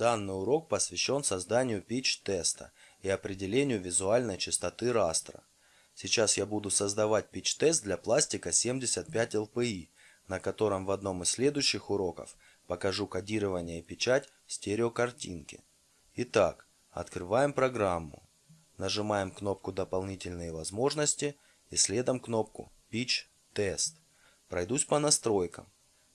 Данный урок посвящен созданию pitch-теста и определению визуальной частоты растра. Сейчас я буду создавать pitch-тест для пластика 75 LPI, на котором в одном из следующих уроков покажу кодирование и печать стереокартинки. Итак, открываем программу. Нажимаем кнопку «Дополнительные возможности» и следом кнопку «Pitch Test». Пройдусь по настройкам.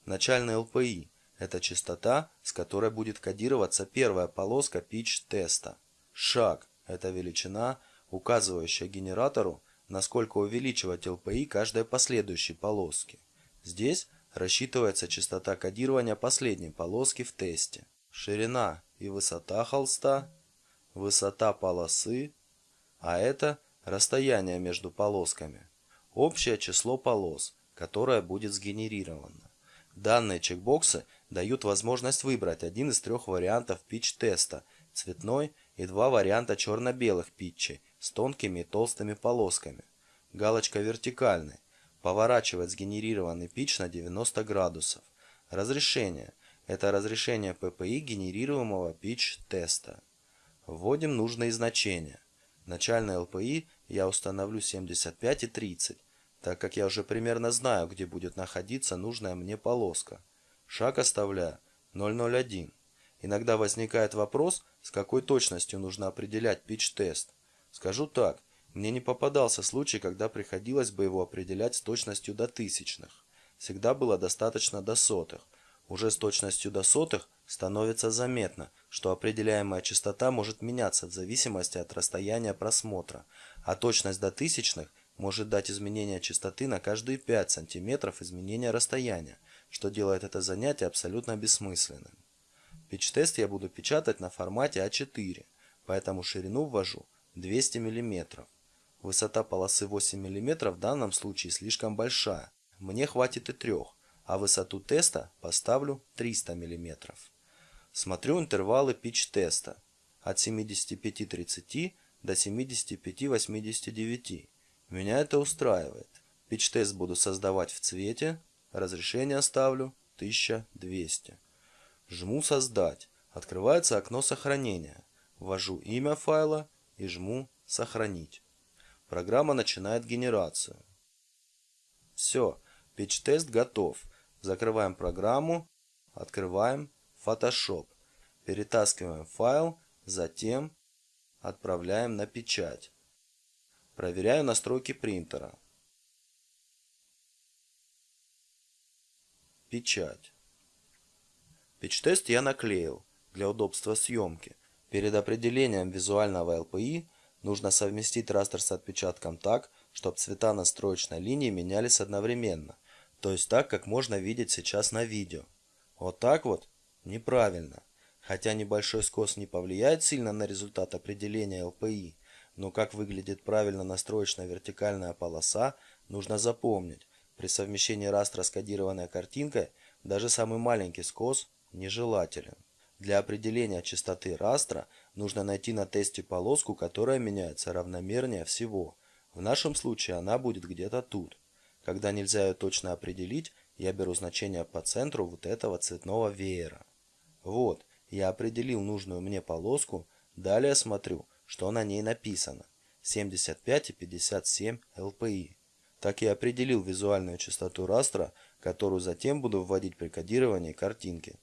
Начальный LPI это частота, с которой будет кодироваться первая полоска pitch-теста. Шаг – это величина, указывающая генератору, насколько увеличивать LPI каждой последующей полоски. Здесь рассчитывается частота кодирования последней полоски в тесте. Ширина и высота холста, высота полосы, а это расстояние между полосками. Общее число полос, которое будет сгенерировано. Данные чекбоксы дают возможность выбрать один из трех вариантов питч-теста – цветной и два варианта черно-белых питчей с тонкими и толстыми полосками. Галочка вертикальный – поворачивает сгенерированный питч на 90 градусов. Разрешение – это разрешение PPI генерируемого питч-теста. Вводим нужные значения. Начальный LPI я установлю 75 и 30, так как я уже примерно знаю, где будет находиться нужная мне полоска. Шаг оставляю 001. Иногда возникает вопрос, с какой точностью нужно определять pitch-тест. Скажу так, мне не попадался случай, когда приходилось бы его определять с точностью до тысячных. Всегда было достаточно до сотых. Уже с точностью до сотых становится заметно, что определяемая частота может меняться в зависимости от расстояния просмотра, а точность до тысячных может дать изменение частоты на каждые 5 см изменения расстояния, что делает это занятие абсолютно бессмысленным. Pitch-тест я буду печатать на формате А4, поэтому ширину ввожу 200 мм. Высота полосы 8 мм в данном случае слишком большая, мне хватит и 3, а высоту теста поставлю 300 мм. Смотрю интервалы pitch-теста от 75-30 до 75-89. Меня это устраивает. Pitch-тест буду создавать в цвете Разрешение ставлю 1200. Жму «Создать». Открывается окно сохранения. Ввожу имя файла и жму «Сохранить». Программа начинает генерацию. Все, pitch-тест готов. Закрываем программу, открываем Photoshop. Перетаскиваем файл, затем отправляем на печать. Проверяю настройки принтера. Печать. Печь-тест я наклеил для удобства съемки. Перед определением визуального LPI нужно совместить растер с отпечатком так, чтобы цвета настроечной линии менялись одновременно, то есть так, как можно видеть сейчас на видео. Вот так вот? Неправильно. Хотя небольшой скос не повлияет сильно на результат определения LPI, но как выглядит правильно настроечная вертикальная полоса, нужно запомнить, при совмещении растра с кодированной картинкой даже самый маленький скос нежелателен. Для определения частоты растра нужно найти на тесте полоску, которая меняется равномернее всего. В нашем случае она будет где-то тут. Когда нельзя ее точно определить, я беру значение по центру вот этого цветного веера. Вот, я определил нужную мне полоску, далее смотрю, что на ней написано. 75 и 57 LPI так и определил визуальную частоту растра, которую затем буду вводить при кодировании картинки.